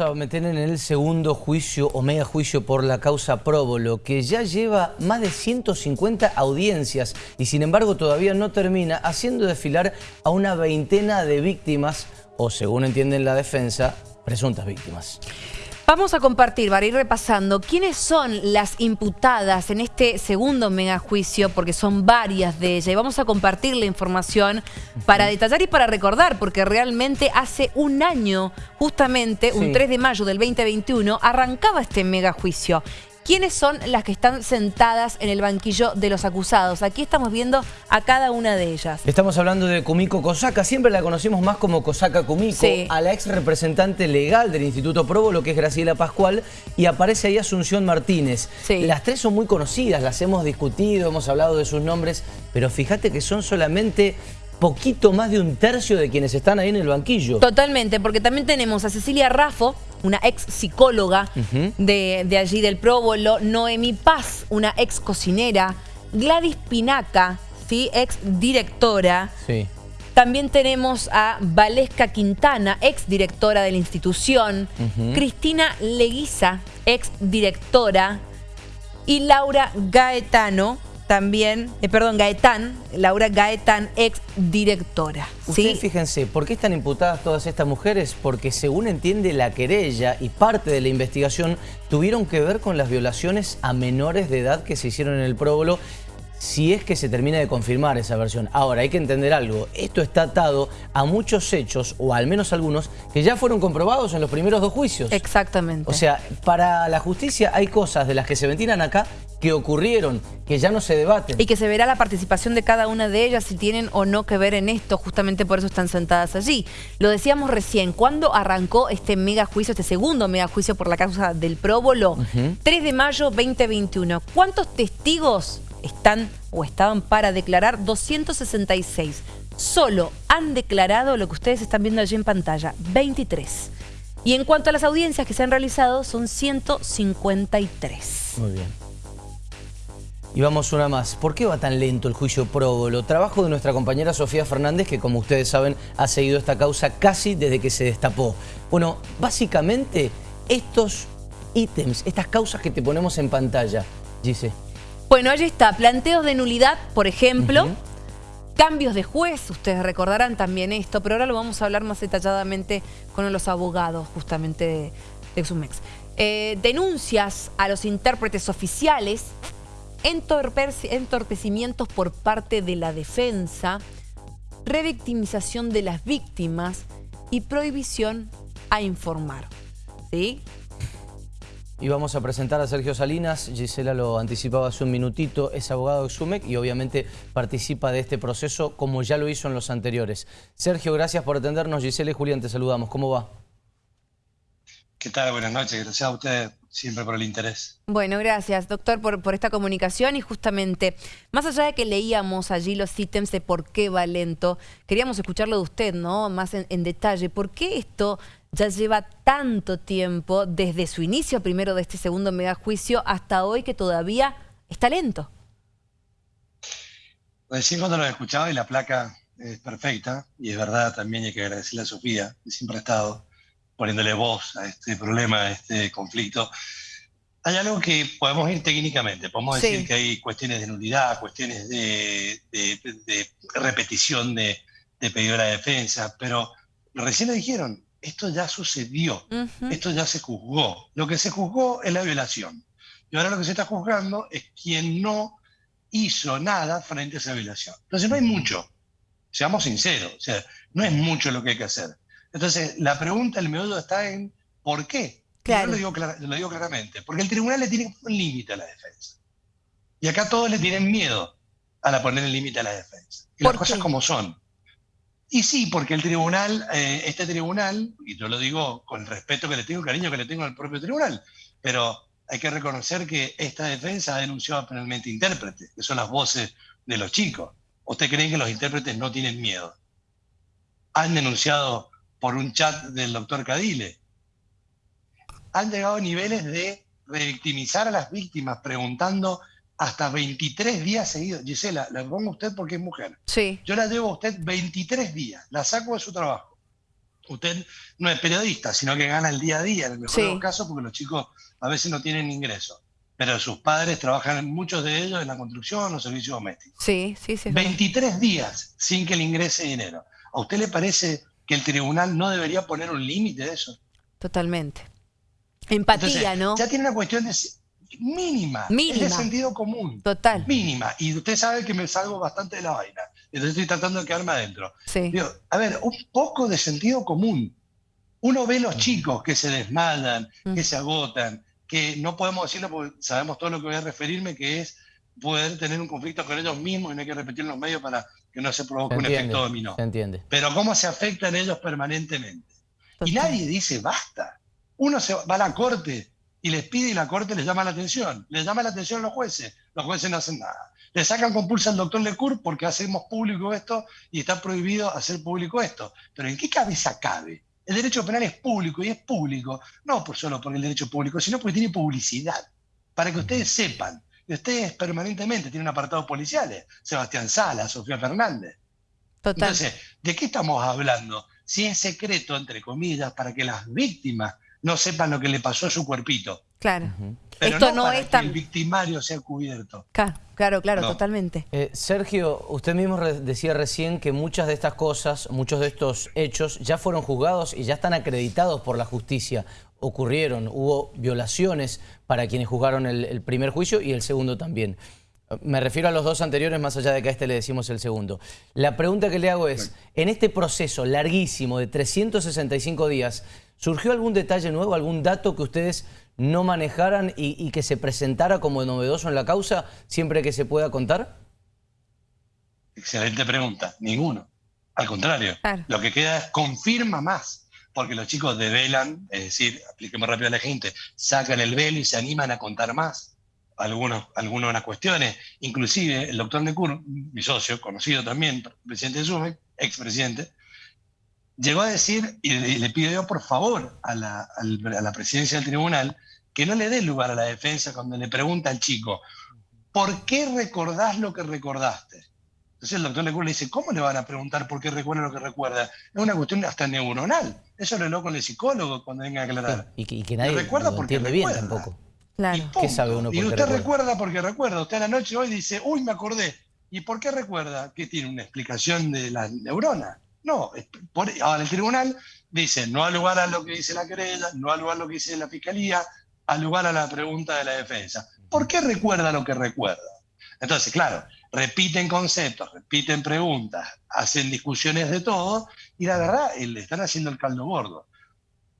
a meter en el segundo juicio o mega juicio por la causa Próbolo, que ya lleva más de 150 audiencias y sin embargo todavía no termina haciendo desfilar a una veintena de víctimas, o según entienden la defensa, presuntas víctimas. Vamos a compartir, para ir repasando, quiénes son las imputadas en este segundo megajuicio, porque son varias de ellas. Y vamos a compartir la información para detallar y para recordar, porque realmente hace un año, justamente, un 3 de mayo del 2021, arrancaba este megajuicio. ¿Quiénes son las que están sentadas en el banquillo de los acusados? Aquí estamos viendo a cada una de ellas. Estamos hablando de Kumiko Kosaka, siempre la conocimos más como Kosaka Kumiko, a la ex representante legal del Instituto Provo, lo que es Graciela Pascual, y aparece ahí Asunción Martínez. Las tres son muy conocidas, las hemos discutido, hemos hablado de sus nombres, pero fíjate que son solamente poquito más de un tercio de quienes están ahí en el banquillo. Totalmente, porque también tenemos a Cecilia Raffo, una ex psicóloga de, allí del Próbolo, Noemi Paz, una ex cocinera, Gladys Pinaca, ¿sí? ex directora. Sí. También tenemos a Valesca Quintana, ex directora de la institución, Cristina Leguiza, ex directora, y Laura Gaetano, también, eh, perdón, Gaetán, Laura Gaetán, ex directora. ¿sí? fíjense, ¿por qué están imputadas todas estas mujeres? Porque según entiende la querella y parte de la investigación, tuvieron que ver con las violaciones a menores de edad que se hicieron en el próbolo si es que se termina de confirmar esa versión. Ahora, hay que entender algo. Esto está atado a muchos hechos, o al menos algunos, que ya fueron comprobados en los primeros dos juicios. Exactamente. O sea, para la justicia hay cosas de las que se ventilan acá que ocurrieron, que ya no se debaten. Y que se verá la participación de cada una de ellas si tienen o no que ver en esto, justamente por eso están sentadas allí. Lo decíamos recién, ¿cuándo arrancó este mega juicio, este segundo mega juicio por la causa del próbolo? 3 de mayo 2021. ¿Cuántos testigos están o estaban para declarar 266. Solo han declarado lo que ustedes están viendo allí en pantalla, 23. Y en cuanto a las audiencias que se han realizado, son 153. Muy bien. Y vamos una más. ¿Por qué va tan lento el juicio próbolo? Trabajo de nuestra compañera Sofía Fernández, que como ustedes saben, ha seguido esta causa casi desde que se destapó. Bueno, básicamente, estos ítems, estas causas que te ponemos en pantalla, dice. Bueno, allí está, planteos de nulidad, por ejemplo, cambios de juez, ustedes recordarán también esto, pero ahora lo vamos a hablar más detalladamente con los abogados justamente de, Sumex. Eh, denuncias a los intérpretes oficiales, entorpecimientos por parte de la defensa, revictimización de las víctimas y prohibición a informar. ¿Sí? Y vamos a presentar a Sergio Salinas, Gisela lo anticipaba hace un minutito, es abogado de SUMEC y obviamente participa de este proceso como ya lo hizo en los anteriores. Sergio, gracias por atendernos, Gisela y Julián, te saludamos, ¿cómo va? ¿Qué tal? Buenas noches, gracias a usted siempre por el interés. Bueno, gracias, doctor, por, por, esta comunicación y justamente, más allá de que leíamos allí los ítems de por qué va lento, queríamos escucharlo de usted, ¿no? Más en, en detalle, ¿por qué esto ya lleva tanto tiempo desde su inicio primero de este segundo megajuicio hasta hoy que todavía está lento. Recién cuando lo escuchaba y la placa es perfecta, y es verdad también hay que agradecerle a Sofía, que siempre ha estado poniéndole voz a este problema, a este conflicto. Hay algo que podemos ir técnicamente, podemos decir que hay cuestiones de nulidad, cuestiones de, repetición de, de pedido de la defensa, pero recién lo dijeron, esto ya sucedió, esto ya se juzgó. Lo que se juzgó es la violación. Y ahora lo que se está juzgando es quien no hizo nada frente a esa violación. Entonces no hay mucho, seamos sinceros, o sea, no es mucho lo que hay que hacer. Entonces la pregunta, el meollo está en ¿por qué? Yo lo digo, lo digo claramente, porque el tribunal le tiene un límite a la defensa. Y acá todos le tienen miedo a la poner el límite a la defensa. Y las cosas como son. Y sí, porque el tribunal, eh, este tribunal, y yo lo digo con el respeto que le tengo, el cariño que le tengo al propio tribunal, pero hay que reconocer que esta defensa ha denunciado penalmente intérpretes, que son las voces de los chicos. ¿Usted cree que los intérpretes no tienen miedo? Han denunciado por un chat del doctor Cadile. Han llegado a niveles de revictimizar a las víctimas preguntando hasta 23 días seguidos. Gisela, la pongo a usted porque es mujer. Sí. Yo la llevo a usted 23 días, la saco de su trabajo. Usted no es periodista, sino que gana el día a día, en el mejor de los casos, porque los chicos a veces no tienen ingreso. Pero sus padres trabajan, muchos de ellos, en la construcción o servicios domésticos. Sí, sí, sí. 23 días sin que le ingrese dinero. ¿A usted le parece que el tribunal no debería poner un límite de eso? Totalmente. Empatía, ¿no? Ya tiene una cuestión de mínima, mínima. Es de sentido común. Total. Mínima. Y usted sabe que me salgo bastante de la vaina. Entonces estoy tratando de quedarme adentro. Sí. a ver, un poco de sentido común. Uno ve los chicos que se desmadan, mm. que se agotan, que no podemos decirlo porque sabemos todo lo que voy a referirme, que es poder tener un conflicto con ellos mismos y no hay que repetir los medios para que no se provoque un efecto dominó. Se entiende. Pero cómo se afectan ellos permanentemente. Y nadie dice basta. Uno se va a la corte y les pide y la corte les llama la atención. Les llama la atención a los jueces. Los jueces no hacen nada. Le sacan compulsa al doctor Lecour porque hacemos público esto y está prohibido hacer público esto. Pero ¿en qué cabeza cabe? El derecho penal es público y es público, no por solo por el derecho público, sino porque tiene publicidad. Para que ustedes sepan, ustedes permanentemente tienen apartados policiales, Sebastián Sala, Sofía Fernández. Total. Entonces, ¿de qué estamos hablando? Si es secreto, entre comillas, para que las víctimas no sepan lo que le pasó a su cuerpito. Claro. Pero Esto no, es tan... que el victimario sea cubierto. Claro, claro, totalmente. Eh, Sergio, usted mismo decía recién que muchas de estas cosas, muchos de estos hechos ya fueron juzgados y ya están acreditados por la justicia. Ocurrieron, hubo violaciones para quienes juzgaron el, primer juicio y el segundo también. Me refiero a los dos anteriores, más allá de que a este le decimos el segundo. La pregunta que le hago es, en este proceso larguísimo de 365 días, ¿surgió algún detalle nuevo, algún dato que ustedes no manejaran y, que se presentara como novedoso en la causa siempre que se pueda contar? Excelente pregunta. Ninguno. Al contrario, lo que queda es confirma más, porque los chicos develan, es decir, apliquemos rápido a la gente, sacan el velo y se animan a contar más algunos, algunas cuestiones. Inclusive el doctor Necur, mi socio, conocido también, presidente de SUME, expresidente, llegó a decir, y le, pidió por favor a la, a la presidencia del tribunal, que no le dé lugar a la defensa cuando le pregunta al chico, ¿por qué recordás lo que recordaste? Entonces el doctor Lecur le dice, ¿cómo le van a preguntar por qué recuerda lo que recuerda? Es una cuestión hasta neuronal. Eso lo habló con el psicólogo cuando venga a aclarar. y, que, nadie recuerda porque entiende bien tampoco. Claro. ¿Qué sabe uno y usted recuerda? porque recuerda. Usted a la noche hoy dice, uy, me acordé. ¿Y por qué recuerda? ¿Qué tiene una explicación de la neurona? No, ahora el tribunal dice, no al lugar a lo que dice la querella, no al lugar a lo que dice la fiscalía, al lugar a la pregunta de la defensa. ¿Por qué recuerda lo que recuerda? Entonces, claro, repiten conceptos, repiten preguntas, hacen discusiones de todo y la verdad le están haciendo el caldo gordo.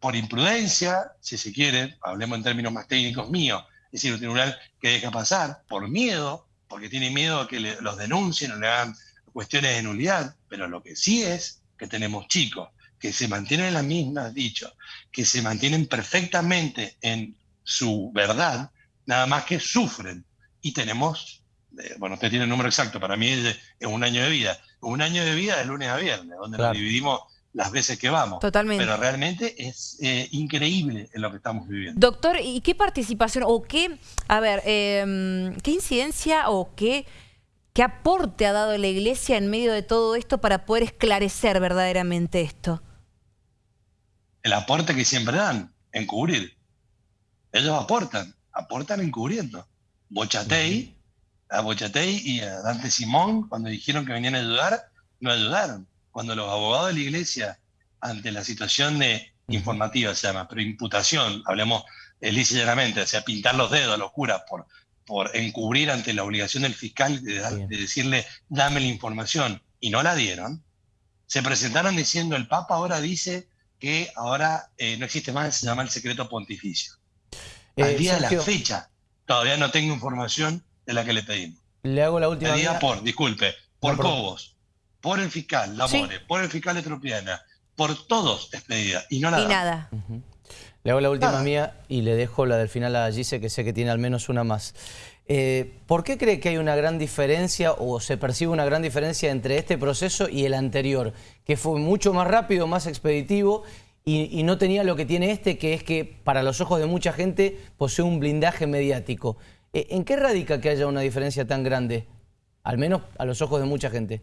Por imprudencia, si se quiere, hablemos en términos más técnicos míos, es decir, un tribunal que deja pasar, por miedo, porque tiene miedo a que los denuncien o le hagan cuestiones de nulidad, pero lo que sí es que tenemos chicos que se mantienen en la misma, dicho, que se mantienen perfectamente en su verdad, nada más que sufren. Y tenemos, eh, bueno, usted tiene el número exacto, para mí es, un año de vida. Un año de vida de lunes a viernes, donde nos dividimos las veces que vamos. Totalmente. Pero realmente es eh, increíble en lo que estamos viviendo. Doctor, ¿y qué participación o qué, a ver, em, qué incidencia o qué, qué aporte ha dado la Iglesia en medio de todo esto para poder esclarecer verdaderamente esto? El aporte que siempre dan, encubrir. Ellos aportan, aportan encubriendo. Bochatei, a Bochatei y a Dante Simón, cuando dijeron que venían a ayudar, no ayudaron. Cuando los abogados de la iglesia, ante la situación de informativa se llama, pero imputación, hablemos lisa y llanamente, o sea, pintar los dedos a los curas por, por encubrir ante la obligación del fiscal de, decirle, dame la información, y no la dieron, se presentaron diciendo, el Papa ahora dice que ahora eh, no existe más, se llama el secreto pontificio. Al eh, día de la fecha, todavía no tengo información de la que le pedimos. Le hago la última. Pedida por, disculpe, por Cobos, por el fiscal Lamore, por el fiscal Etropiana, por todos es pedida y no nada. nada. Le hago la última mía y le dejo la del final a Gise, que sé que tiene al menos una más. Eh, ¿Por qué cree que hay una gran diferencia o se percibe una gran diferencia entre este proceso y el anterior? Que fue mucho más rápido, más expeditivo y, no tenía lo que tiene este, que es que para los ojos de mucha gente posee un blindaje mediático. Eh, ¿En qué radica que haya una diferencia tan grande? Al menos a los ojos de mucha gente.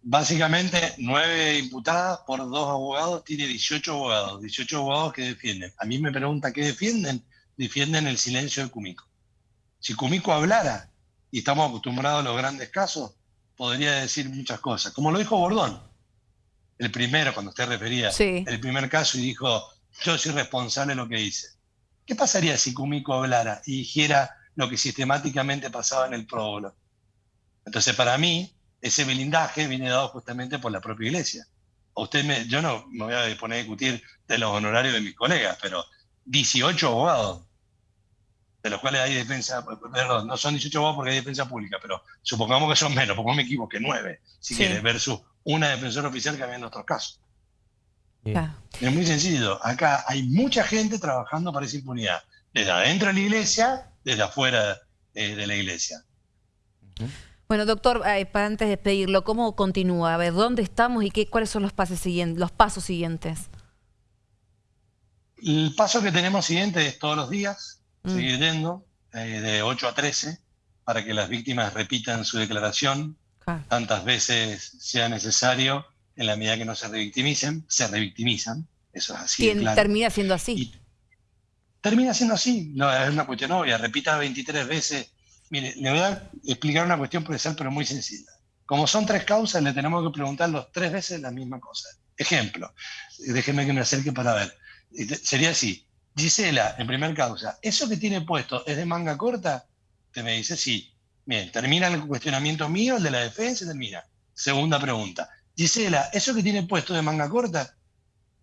Básicamente, nueve imputadas por dos abogados, tiene 18 abogados, 18 abogados que defienden. A mí me pregunta qué defienden, defienden el silencio de Cumico. Si Cumico hablara, y estamos acostumbrados a los grandes casos, podría decir muchas cosas. Como lo dijo Bordón, el primero, cuando usted refería, el primer caso, y dijo, yo soy responsable de lo que hice. ¿Qué pasaría si Cumico hablara y dijera lo que sistemáticamente pasaba en el próbolo? Entonces, para mí, ese blindaje viene dado justamente por la propia iglesia. usted me, yo no me voy a poner a discutir de los honorarios de mis colegas, pero 18 abogados, de los cuales hay defensa, perdón, no son 18 abogados porque hay defensa pública, pero supongamos que son menos, pongamos me equivoque, 9, si quieres, versus una defensora oficial que había en otros casos. Es muy sencillo. Acá hay mucha gente trabajando para esa impunidad, desde adentro de la iglesia, desde afuera eh, de la iglesia. Bueno, doctor, eh, para antes de despedirlo, ¿cómo continúa? A ver, ¿dónde estamos y qué, cuáles son los, pasos siguientes, los pasos siguientes? El paso que tenemos siguiente es todos los días, mm. seguir yendo, eh, de 8 a 13, para que las víctimas repitan su declaración tantas veces sea necesario, en la medida que no se revictimicen, se revictimizan, eso es así. ¿Quién termina siendo así? termina siendo así, no, es una cuestión obvia, repita 23 veces Mire, le voy a explicar una cuestión procesal, pero muy sencilla. Como son tres causas, le tenemos que preguntar los tres veces la misma cosa. Ejemplo, déjeme que me acerque para ver. Sería así. Gisela, en primer causa, ¿eso que tiene puesto es de manga corta? Te me dice sí. Bien, termina el cuestionamiento mío, el de la defensa, termina. Segunda pregunta. Gisela, ¿eso que tiene puesto de manga corta?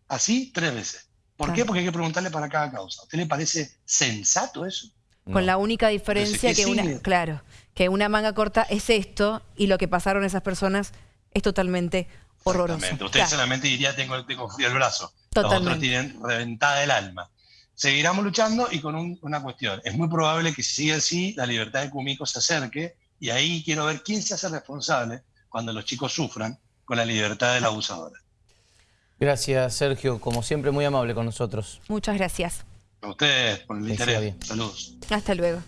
Así, tres veces. ¿Por qué? Porque hay que preguntarle para cada causa. ¿A usted le parece sensato eso? Con la única diferencia que, una, claro, que una manga corta es esto y lo que pasaron esas personas es totalmente horroroso. Usted solamente diría tengo, tengo frío el brazo. Totalmente. Los otros tienen reventada el alma. Seguiremos luchando y con una cuestión. Es muy probable que si sigue así, la libertad de Cumico se acerque y ahí quiero ver quién se hace responsable cuando los chicos sufran con la libertad del abusador. Gracias, Sergio. Como siempre, muy amable con nosotros. Muchas gracias. A ustedes por el interés. Saludos. Hasta luego.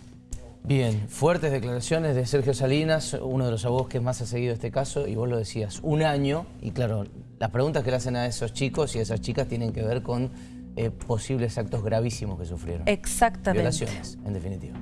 Bien, fuertes declaraciones de Sergio Salinas, uno de los abogados que más ha seguido este caso, y vos lo decías, un año, y claro, las preguntas que le hacen a esos chicos y a esas chicas tienen que ver con eh, posibles actos gravísimos que sufrieron. Exactamente. Violaciones, en definitiva.